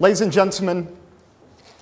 Ladies and gentlemen,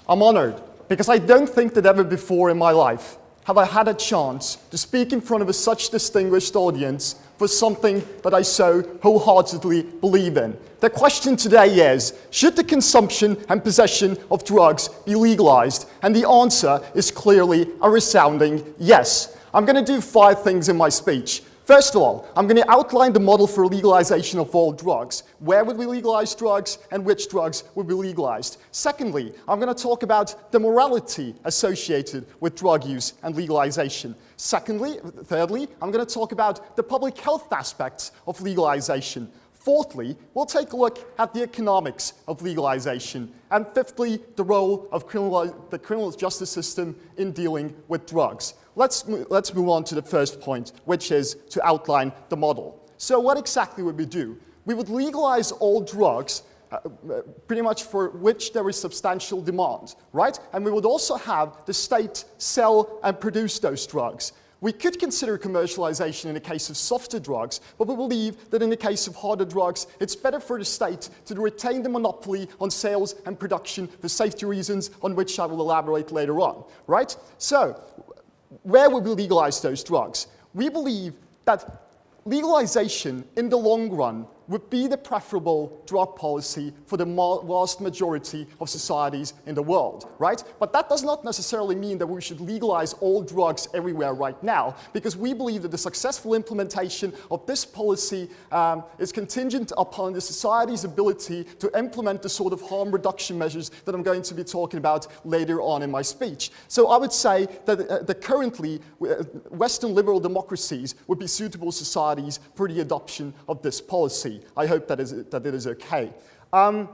I'm honored because I don't think that ever before in my life have I had a chance to speak in front of a such distinguished audience for something that I so wholeheartedly believe in. The question today is, should the consumption and possession of drugs be legalized? And the answer is clearly a resounding yes. I'm going to do five things in my speech. First of all, I'm going to outline the model for legalization of all drugs. Where would we legalize drugs and which drugs would be legalized? Secondly, I'm going to talk about the morality associated with drug use and legalization. Secondly, thirdly, I'm going to talk about the public health aspects of legalization. Fourthly, we'll take a look at the economics of legalization. And fifthly, the role of criminal, the criminal justice system in dealing with drugs. Let's, let's move on to the first point, which is to outline the model. So what exactly would we do? We would legalize all drugs uh, uh, pretty much for which there is substantial demand, right? And we would also have the state sell and produce those drugs. We could consider commercialization in the case of softer drugs, but we believe that in the case of harder drugs, it's better for the state to retain the monopoly on sales and production for safety reasons on which I will elaborate later on, right? So where would we legalize those drugs? We believe that legalization in the long run would be the preferable drug policy for the vast majority of societies in the world, right? But that does not necessarily mean that we should legalize all drugs everywhere right now, because we believe that the successful implementation of this policy um, is contingent upon the society's ability to implement the sort of harm reduction measures that I'm going to be talking about later on in my speech. So I would say that, uh, that currently uh, Western liberal democracies would be suitable societies for the adoption of this policy. I hope that, is, that it is okay. Um,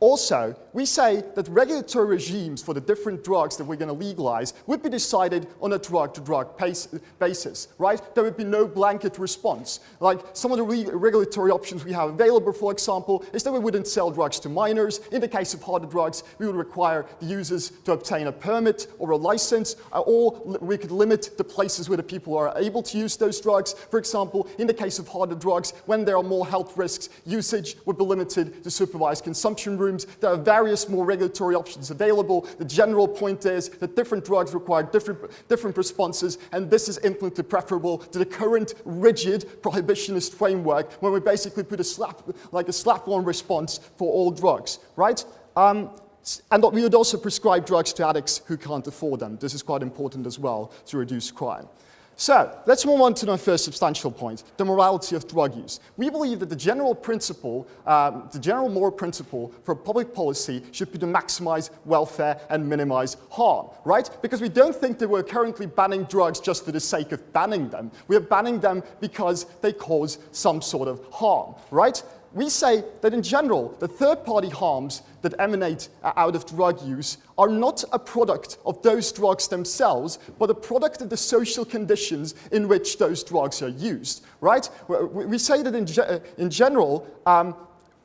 also, we say that regulatory regimes for the different drugs that we're going to legalize would be decided on a drug-to-drug -drug basis, right? There would be no blanket response. Like some of the re regulatory options we have available, for example, is that we wouldn't sell drugs to minors. In the case of harder drugs, we would require the users to obtain a permit or a license, uh, or we could limit the places where the people are able to use those drugs. For example, in the case of harder drugs, when there are more health risks, usage would be limited to supervised consumption rooms rooms. There are various more regulatory options available. The general point is that different drugs require different, different responses, and this is infinitely preferable to the current rigid prohibitionist framework when we basically put a slap, like a slap-on response for all drugs, right? Um, and we would also prescribe drugs to addicts who can't afford them. This is quite important as well to reduce crime. So let's move on to my first substantial point, the morality of drug use. We believe that the general principle, um, the general moral principle for public policy should be to maximize welfare and minimize harm, right? Because we don't think that we're currently banning drugs just for the sake of banning them. We are banning them because they cause some sort of harm, right? We say that in general, the third-party harms that emanate out of drug use are not a product of those drugs themselves, but a product of the social conditions in which those drugs are used, right? We say that in, ge in general, um,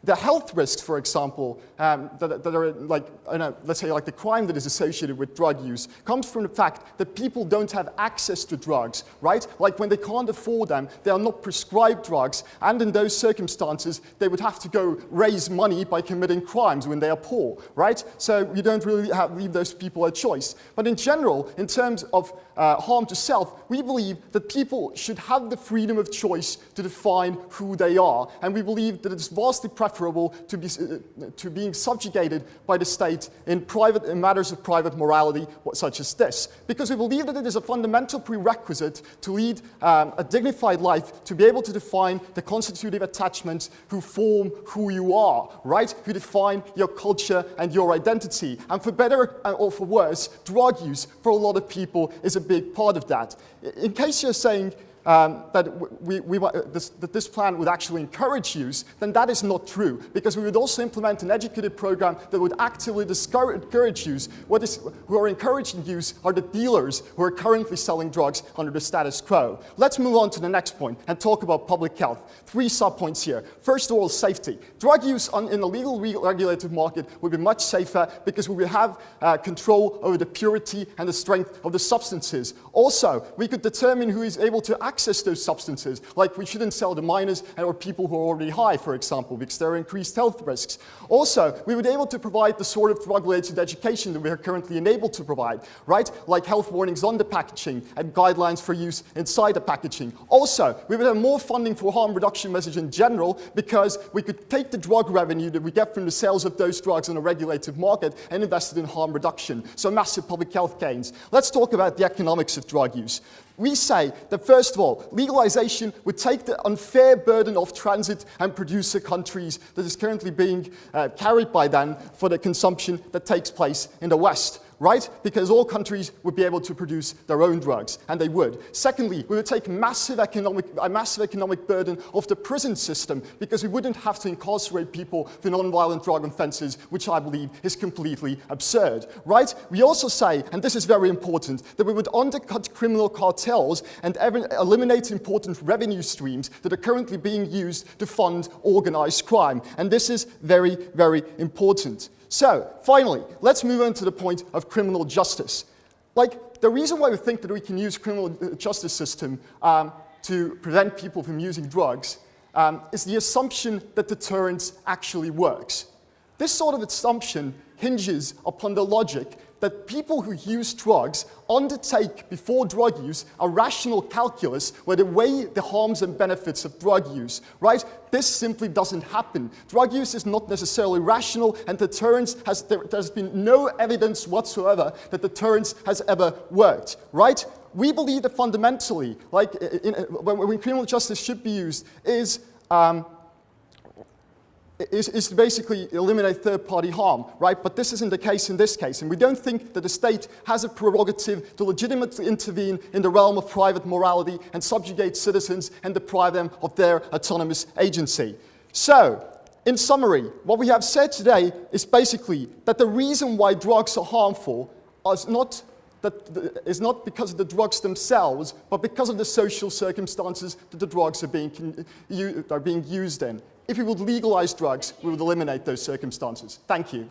the health risks, for example, um, that, that, are like, know, let's say like the crime that is associated with drug use, comes from the fact that people don't have access to drugs, right? Like when they can't afford them, they are not prescribed drugs, and in those circumstances, they would have to go raise money by committing crimes when they are poor, right? So you don't really have, leave those people a choice. But in general, in terms of uh, harm to self, we believe that people should have the freedom of choice to define who they are, and we believe that it's vastly preferable preferable to, be, uh, to being subjugated by the state in, private, in matters of private morality such as this. Because we believe that it is a fundamental prerequisite to lead um, a dignified life, to be able to define the constitutive attachments who form who you are, right? Who define your culture and your identity. And for better uh, or for worse, drug use for a lot of people is a big part of that. In case you're saying, um, that, we, we, this, that this plan would actually encourage use, then that is not true, because we would also implement an educative program that would actively discourage use. What is, who are encouraging use are the dealers who are currently selling drugs under the status quo. Let's move on to the next point and talk about public health. Three subpoints here. First of all, safety. Drug use on, in a legal regulated market would be much safer because we would have uh, control over the purity and the strength of the substances. Also, we could determine who is able to act access those substances, like we shouldn't sell to minors or people who are already high, for example, because there are increased health risks. Also, we would be able to provide the sort of drug-related education that we are currently unable to provide, right? Like health warnings on the packaging and guidelines for use inside the packaging. Also, we would have more funding for harm reduction message in general because we could take the drug revenue that we get from the sales of those drugs in a regulated market and invest it in harm reduction. So massive public health gains. Let's talk about the economics of drug use. We say that first of all, legalization would take the unfair burden of transit and producer countries that is currently being uh, carried by them for the consumption that takes place in the West right? Because all countries would be able to produce their own drugs, and they would. Secondly, we would take massive economic, a massive economic burden off the prison system because we wouldn't have to incarcerate people for non-violent drug offences, which I believe is completely absurd, right? We also say, and this is very important, that we would undercut criminal cartels and eliminate important revenue streams that are currently being used to fund organized crime. And this is very, very important. So, finally, let's move on to the point of criminal justice. Like, the reason why we think that we can use criminal uh, justice system um, to prevent people from using drugs um, is the assumption that deterrence actually works. This sort of assumption hinges upon the logic that people who use drugs undertake before drug use a rational calculus where they weigh the harms and benefits of drug use, right? This simply doesn't happen. Drug use is not necessarily rational and deterrence has, there, has been no evidence whatsoever that deterrence has ever worked, right? We believe that fundamentally, like in, when, when criminal justice should be used, is um, is, is, to basically eliminate third-party harm, right? But this isn't the case in this case, and we don't think that the state has a prerogative to legitimately intervene in the realm of private morality and subjugate citizens and deprive them of their autonomous agency. So, in summary, what we have said today is basically that the reason why drugs are harmful is not that is not because of the drugs themselves, but because of the social circumstances that the drugs are being, are being used in. If we would legalize drugs, we would eliminate those circumstances. Thank you.